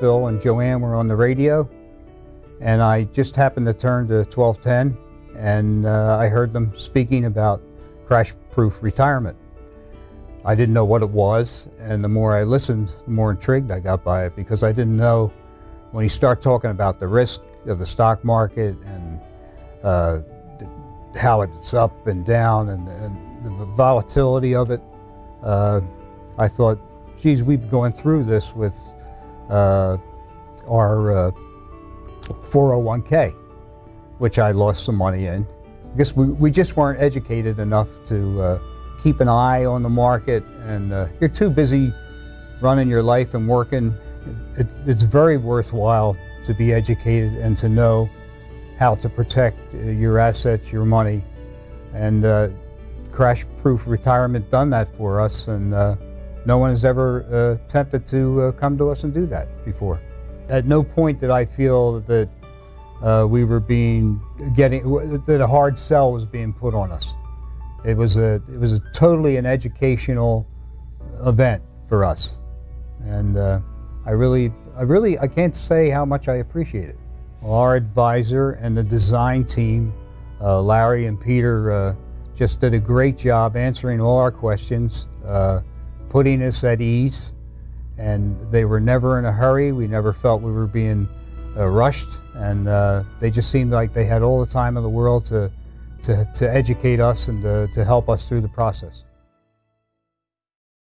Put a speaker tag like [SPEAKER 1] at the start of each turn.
[SPEAKER 1] Phil and Joanne were on the radio, and I just happened to turn to 1210, and uh, I heard them speaking about crash-proof retirement. I didn't know what it was, and the more I listened, the more intrigued I got by it because I didn't know when you start talking about the risk of the stock market and uh, how it's up and down and, and the volatility of it, uh, I thought, geez, we've going through this with uh, our 401k, uh, which I lost some money in. I guess we, we just weren't educated enough to uh, keep an eye on the market and uh, you're too busy running your life and working. It, it's very worthwhile to be educated and to know how to protect your assets, your money. And uh, crash-proof retirement done that for us and uh, no one has ever uh, attempted to uh, come to us and do that before. At no point did I feel that uh, we were being getting that a hard sell was being put on us. It was a it was a totally an educational event for us, and uh, I really I really I can't say how much I appreciate it. Our advisor and the design team, uh, Larry and Peter, uh, just did a great job answering all our questions, putting us at ease, and they were never in a hurry. We never felt we were being uh, rushed, and uh, they just seemed like they had all the time in the world to, to, to educate us and to, to help us through the process.